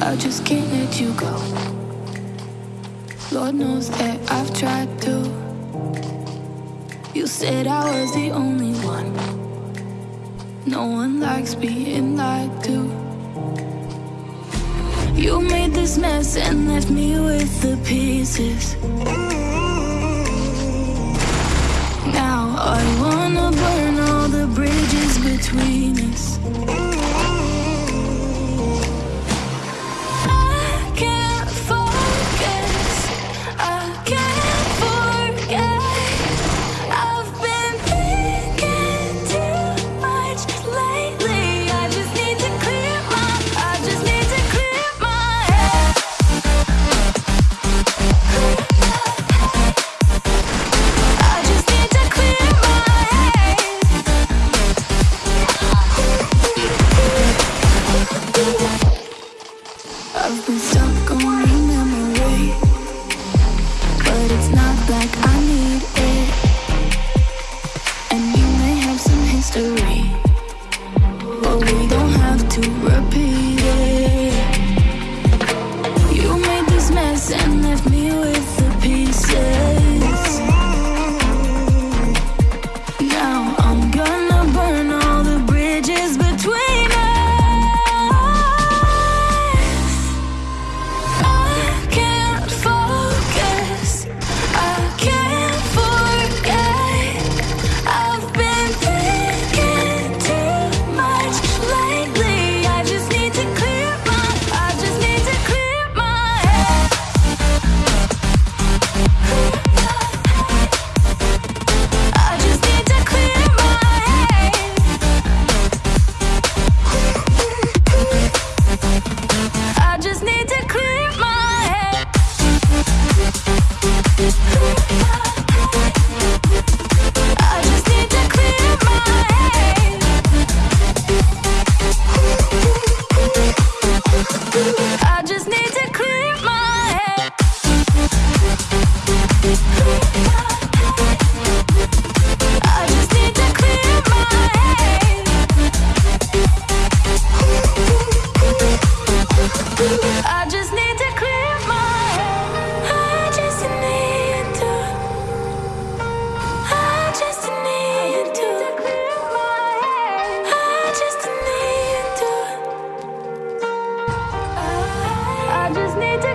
I just can't let you go. Lord knows that I've tried to. You said I was the only one. No one likes being lied to. You made this mess and left me with the pieces. Now I wanna burn. be Yeah. I just need to